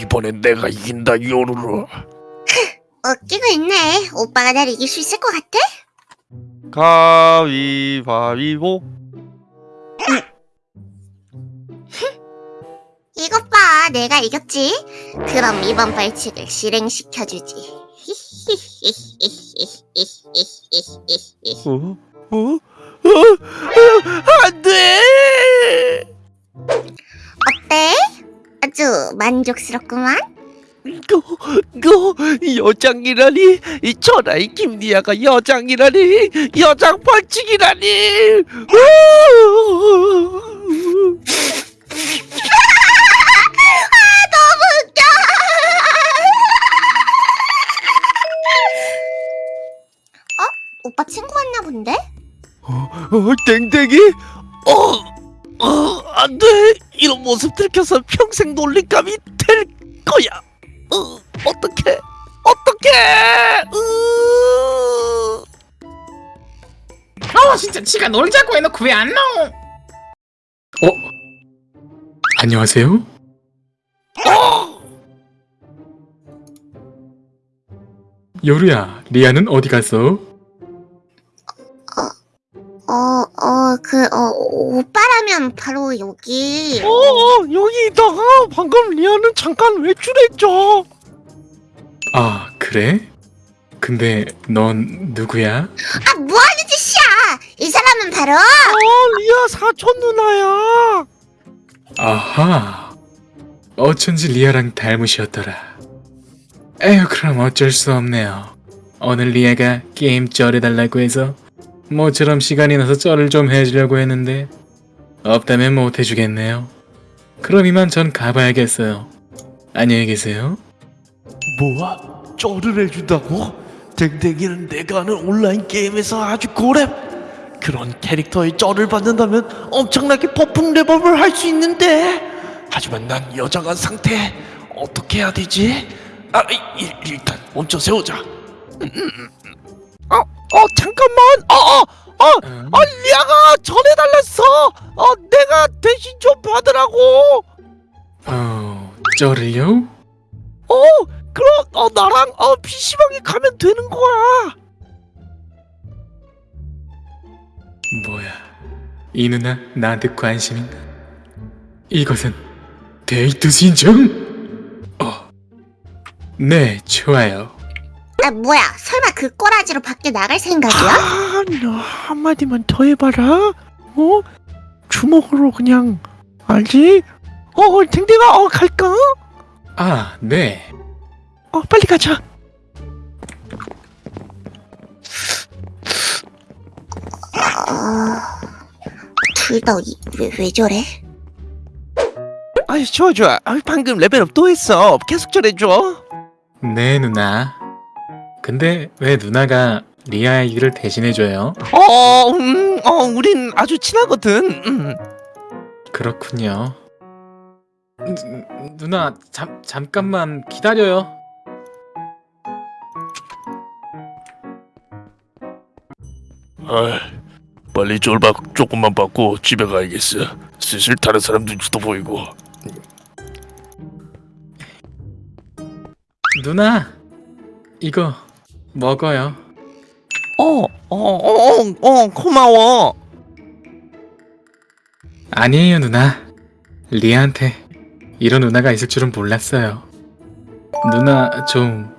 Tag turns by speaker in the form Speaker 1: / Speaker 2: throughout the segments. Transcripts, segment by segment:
Speaker 1: 이번엔 내가 이긴다 요루루
Speaker 2: 웃기고 있네. 오빠가 날 이길 수 있을 것 같아?
Speaker 3: 가위바위보
Speaker 2: 이것 봐, 내가 이겼지. 그럼 이번 벌칙을 실행시켜주지.
Speaker 3: 어? 어? 어? 안돼
Speaker 2: 만족스럽구만.
Speaker 3: 너, 너 여장이라니 이 천하의 김리아가 여장이라니 여장 벌칙이라니
Speaker 2: 너무 웃겨. 어? 오빠 친구 왔나 본데?
Speaker 3: 어, 땡땡이 어, 어, 안돼 이런 모습 들켜서 평생 놀림감이 될 거야 어, 어떡해 어떡해 으...
Speaker 4: 어 진짜 지가 놀자고 해놓고 왜 안 나오?
Speaker 5: 어? 안녕하세요? 요루야, 리아는 어디 갔어?
Speaker 2: 어, 어, 그, 어, 오빠라면 바로 여기.
Speaker 3: 어, 어 여기 있다가 방금 리아는 잠깐 외출했죠
Speaker 5: 아, 그래? 근데 넌 누구야?
Speaker 2: 아, 뭐 하는 짓이야! 이 사람은 바로,
Speaker 3: 어 리아 사촌 누나야
Speaker 5: 아하. 어쩐지 리아랑 닮으셨더라. 에휴, 그럼 어쩔 수 없네요. 오늘 리아가 게임 쩔해달라고 해서 모처럼 시간이 나서 쩔을 좀 해주려고 했는데 없다면 못 해주겠네요. 그럼 이만 전 가봐야겠어요. 안녕히 계세요.
Speaker 1: 뭐야? 쩔을 해준다고? 댕댕이는 내가 하는 온라인 게임에서 아주 고렙 그런 캐릭터의 쩔을 받는다면 엄청나게 폭풍 레벨을 할수 있는데 하지만 난 여장한 상태 어떻게 해야 되지? 아 이- 일, 일단 먼저 세우자 음, 음, 음. 어? 어 잠깐만 어 어 어,
Speaker 5: 음,
Speaker 1: 어 리아가 전해달랬어 어 내가 대신 좀 받으라고
Speaker 5: 어, 쩔을요?
Speaker 1: 어 그럼 어 나랑 어 PC방에 가면 되는 거야
Speaker 5: 뭐야, 이 누나 나한테 관심인가? 이것은 데이트 신청? 어, 네, 좋아요.
Speaker 2: 아, 뭐야, 설마 그 꼬라지로 밖에 나갈 생각이야?
Speaker 1: 아, 너 한마디만 더 해봐라. 어? 주먹으로 그냥 알지? 어, 댕댕아, 어 갈까?
Speaker 5: 아, 네.
Speaker 1: 어, 빨리 가자.
Speaker 2: 어, 둘다 왜, 왜 저래?
Speaker 3: 아이 좋아 좋아. 아, 방금 레벨업 또 했어. 계속 잘해줘.
Speaker 5: 네, 누나. 근데 왜 누나가 리아 얘기를 대신해줘요?
Speaker 3: 어, 음, 어, 우린 아주 친하거든. 음.
Speaker 5: 그렇군요. 누, 누나, 잠, 잠깐만 기다려요.
Speaker 1: 아, 빨리 쫄박 조금만 받고 집에 가야겠어. 슬슬 다른 사람 눈치도 보이고.
Speaker 5: 누나, 이거 먹어요.
Speaker 3: 어, 어, 어, 어, 어, 고마워.
Speaker 5: 아니에요, 누나. 리아한테 이런 누나가 있을 줄은 몰랐어요. 누나 좀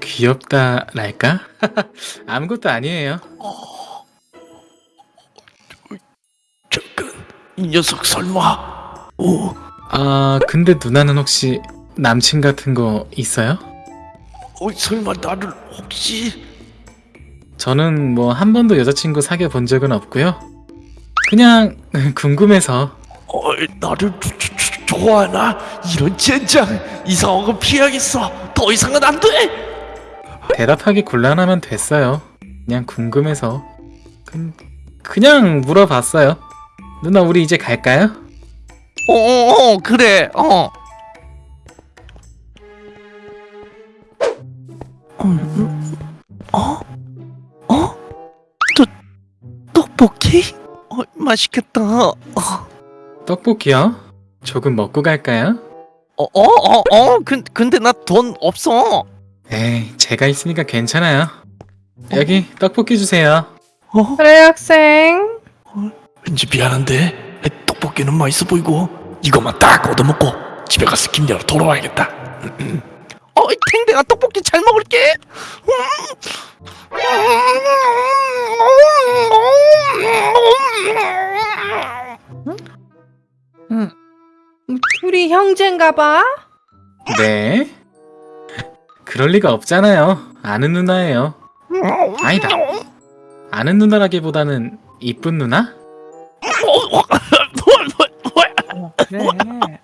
Speaker 5: 귀엽다랄까? 아무것도 아니에요.
Speaker 1: 잠깐, 이 녀석 설마? 오,
Speaker 5: 아, 근데 누나는 혹시 남친 같은 거 있어요?
Speaker 1: 어, 설마 나를 혹시?
Speaker 5: 저는 뭐 한 번도 여자친구 사귀어 본 적은 없고요. 그냥 궁금해서
Speaker 1: 어, 나를 좋아하나? 이런 젠장 이상한 건 피해야겠어. 더 이상은 안 돼.
Speaker 5: 대답하기 곤란하면 됐어요. 그냥 궁금해서 그, 그냥 물어봤어요. 누나 우리 이제 갈까요?
Speaker 3: 어, 어, 어, 그래. 어. 어? 어? 또 떡볶이? 어, 맛있겠다. 어.
Speaker 5: 떡볶이요? 조금 먹고 갈까요?
Speaker 3: 어 어 어 어 근 근데 나 돈 없어.
Speaker 5: 에이, 제가 있으니까 괜찮아요. 여기 떡볶이 주세요.
Speaker 6: 그래 학생
Speaker 1: 왠지 미안한데 떡볶이는 맛있어 보이고 이것만 딱 얻어먹고 집에 가서 김대로 돌아와야겠다
Speaker 3: 어 탱탱아 떡볶이 잘 먹을게.
Speaker 6: 둘이 형제인가 봐
Speaker 5: 네? 그럴 리가 없잖아요. 아는 누나예요. 아니다. 아는 누나라기보다는 이쁜 누나?
Speaker 6: 그래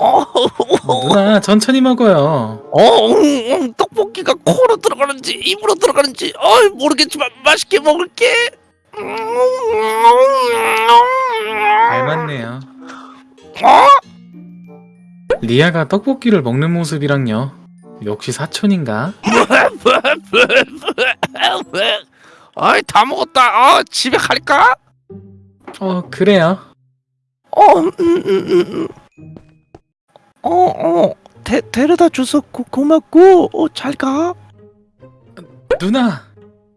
Speaker 3: 어,
Speaker 5: 누나 천천히 먹어요.
Speaker 3: 어, 음, 음, 떡볶이가 코로 들어가는지 입으로 들어가는지 어 모르겠지만 맛있게 먹을게.
Speaker 5: 잘 맞네요. 리아가 떡볶이를 먹는 모습이랑요. 역시 사촌인가?
Speaker 3: 아이 다 먹었다. 아 집에 갈까?
Speaker 5: 어 그래요.
Speaker 3: 어, 음, 음, 음, 음. 어, 어, 데, 데려다 줘서 고, 고맙고, 어, 잘 가.
Speaker 5: 누나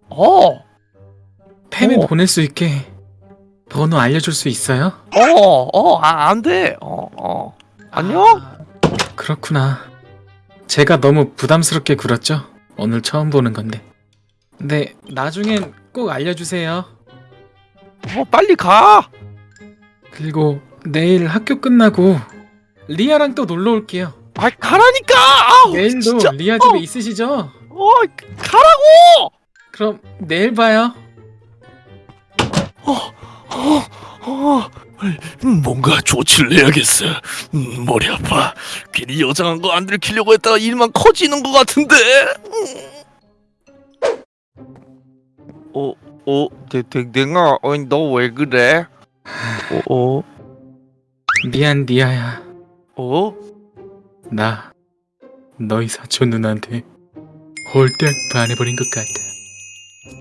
Speaker 3: 어,
Speaker 5: 팸에
Speaker 3: 어.
Speaker 5: 보낼 수 있게 번호 알려줄 수 있어요?
Speaker 3: 어, 어, 아, 안 돼. 어, 어. 안녕?
Speaker 5: 아, 그렇구나. 제가 너무 부담스럽게 굴었죠? 오늘 처음 보는 건데. 네, 나중엔 꼭 알려주세요.
Speaker 3: 어, 빨리 가.
Speaker 5: 그리고 내일 학교 끝나고 리아랑 또 놀러 올게요.
Speaker 3: 아, 가라니까. 아우,
Speaker 5: 내일도
Speaker 3: 진짜.
Speaker 5: 리아 집에
Speaker 3: 어.
Speaker 5: 있으시죠?
Speaker 3: 어, 가라고.
Speaker 5: 그럼 내일 봐요.
Speaker 1: 어, 음, 뭔가 조치를 해야겠어 음, 머리 아파 괜히 여장한 거 안 들키려고 했다가 일만 커지는 것 같은데
Speaker 3: 어, 어, 댕, 댕댕아, 어, 너왜 그래? 어, 어,
Speaker 5: 미안 리아야.
Speaker 3: 어?
Speaker 5: 나 너희 사촌 누나한테 홀딱 반해버린 것 같아.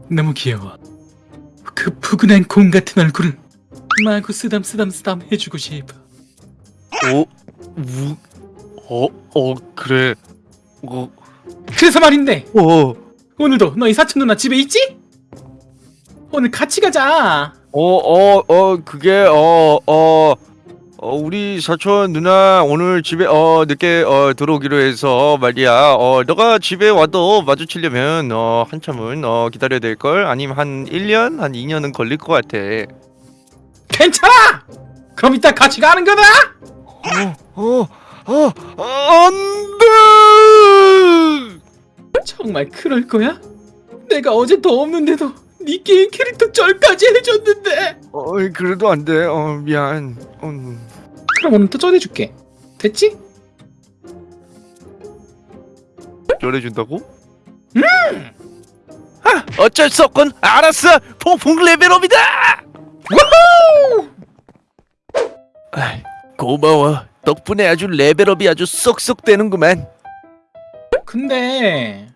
Speaker 5: 너무 귀여워. 그 푸근한 공 같은 얼굴을 마구 쓰담쓰담쓰담 해주고 싶어.
Speaker 3: 어? 우, 어, 어, 그래. 어,
Speaker 5: 그래서 말인데
Speaker 3: 어,
Speaker 5: 오늘도 너희 사촌 누나 집에 있지? 오늘 같이 가자.
Speaker 3: 어, 어, 어, 그게, 어, 어, 어, 우리 사촌 누나 오늘 집에, 어, 늦게, 어, 들어오기로 해서 말이야. 어, 너가 집에 와도 마주치려면, 어, 한참은, 어, 기다려야 될 걸? 아니면 한 1년? 한 2년은 걸릴 것 같아.
Speaker 5: 괜찮아. 그럼 이따 같이 가는 거다.
Speaker 3: 어, 어, 어, 안 돼!
Speaker 5: 정말 그럴 거야? 내가 어제 더 없는데도 네 게임 캐릭터 절까지 해줬는데.
Speaker 3: 어, 그래도 안 돼. 어, 미안. 음.
Speaker 5: 그럼 오늘 또 전해줄게. 됐지?
Speaker 3: 열해준다고? 음! 아, 어쩔 수 없군. 알았어. 폭풍 레벨업이다. 아이, 고마워. 덕분에 아주 레벨업이 아주 쏙쏙 되는구만.
Speaker 5: 근데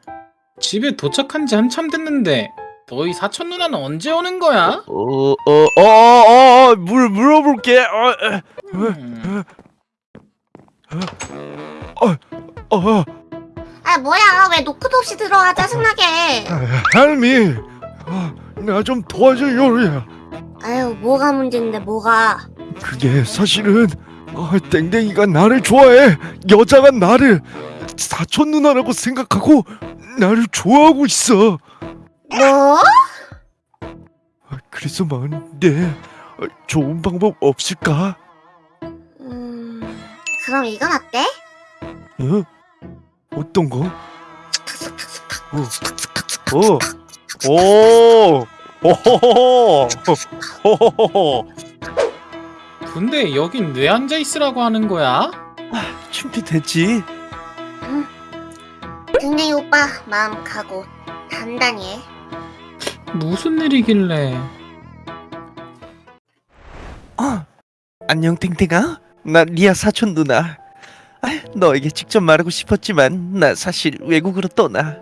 Speaker 5: 집에 도착한 지 한참 됐는데 너희 사촌 누나는 언제 오는 거야?
Speaker 3: 어, 어, 어, 어, 어, 물 물어볼게. 어,
Speaker 5: 음,
Speaker 3: 어, 어,
Speaker 2: 아 뭐야. 왜 노크도 없이 들어와 짜증나게.
Speaker 1: 할미 나 좀 도와줘 요리야
Speaker 2: 아유 뭐가 문제인데 뭐가?
Speaker 1: 그게 사실은 어, 땡땡이가 나를 좋아해. 여자가 나를 사촌 누나라고 생각하고 나를 좋아하고 있어
Speaker 2: 뭐?
Speaker 1: 아, 그래서 말인데 어, 좋은 방법 없을까?
Speaker 2: 음 그럼 이건 어때?
Speaker 1: 어? 어떤 거? 어. 어. 오. 오호호호. 호호호호.
Speaker 5: 근데 여긴 왜 앉아 있으라고 하는 거야?
Speaker 1: 준비됐지?
Speaker 2: 댕댕이 오빠 마음 가고 단단히 해
Speaker 5: 무슨 일이길래?
Speaker 3: 안녕 땡땡아. 나 리아 사촌 누나. 아, 너에게 직접 말하고 싶었지만 나 사실 외국으로 떠나.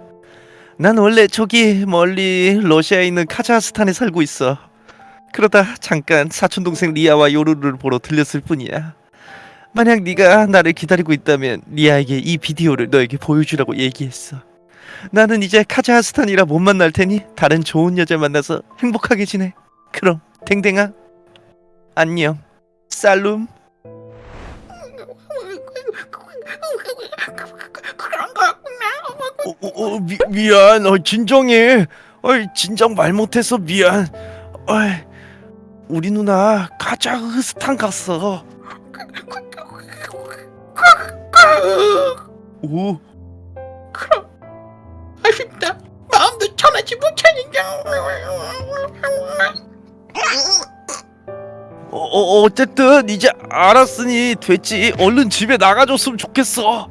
Speaker 3: 난 원래 저기 멀리 러시아에 있는 카자흐스탄에 살고 있어. 그러다 잠깐 사촌 동생 리아와 요루를 보러 들렸을 뿐이야.
Speaker 5: 만약 네가 나를 기다리고 있다면 리아에게 이 비디오를 너에게 보여주라고 얘기했어. 나는 이제 카자흐스탄이라 못 만날 테니 다른 좋은 여자 만나서 행복하게 지내. 그럼 댕댕아 안녕. 살룸.
Speaker 4: 그런 거구나.
Speaker 3: 어, 어, 어, 미, 미안 어, 진정해 어이, 진정 말 못해서 미안 어이, 우리 누나 카자흐스탄 갔어 오
Speaker 4: 아쉽다. 마음도 전하지 못하니까.
Speaker 3: 어, 어, 어쨌든 이제 알았으니 됐지 얼른 집에 나가줬으면 좋겠어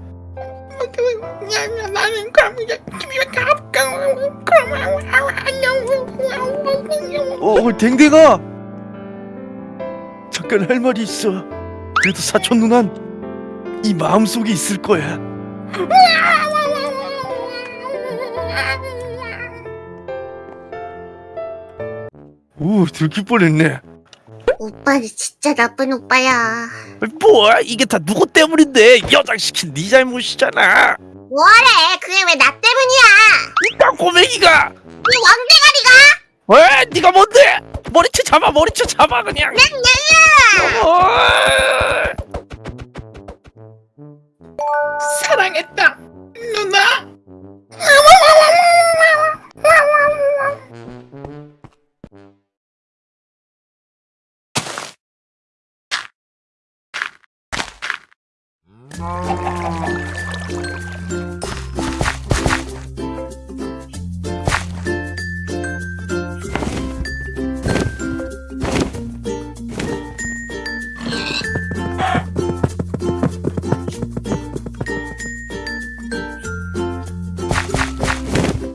Speaker 4: 나는 그럼 이제 집에 가볼까. 그럼 안녕.
Speaker 3: 어 댕댕아 잠깐 할 말이 있어 그래도 사촌 누난 이 마음속에 있을 거야 오 들킬 뻔했네
Speaker 2: 오빠는 진짜 나쁜 오빠야.
Speaker 3: 뭐야 이게 다 누구 때문인데 여장시킨 네 잘못이잖아
Speaker 2: 뭐래? 그게 왜 나 때문이야?
Speaker 3: 이 땅꼬맹이가
Speaker 2: 이 왕대가리가?
Speaker 3: 왜 네가 뭔데 머리채 잡아 머리채 잡아 그냥 어.
Speaker 4: 사랑했다. 누나. No.